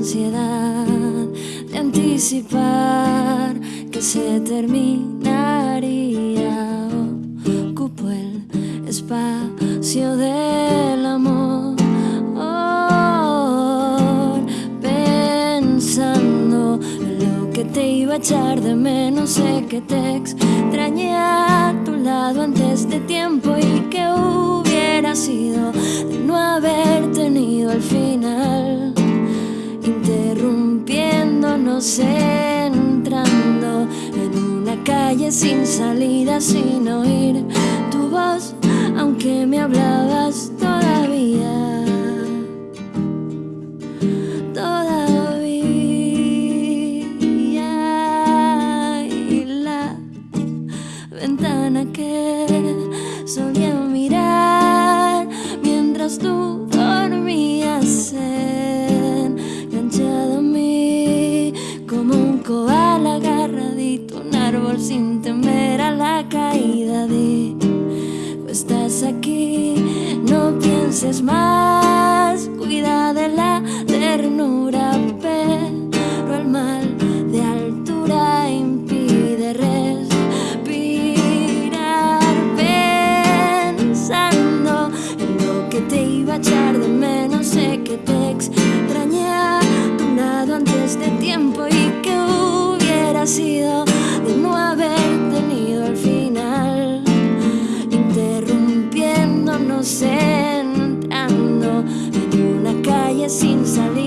de anticipar que se terminaría. Ocupo el espacio del amor, pensando en lo que te iba a echar de menos, sé que te extrañé a tu lado antes de tiempo y que hubiera sido de no haber tenido al final, entrando en una calle sin salida, sin oír más cuida de la ternura, pero el mal de altura impide respirar. Pensando en lo que te iba a echar de menos, sé que te extrañé tu antes de tiempo y que hubiera sido de no haber tenido al final interrumpiendo no sé since I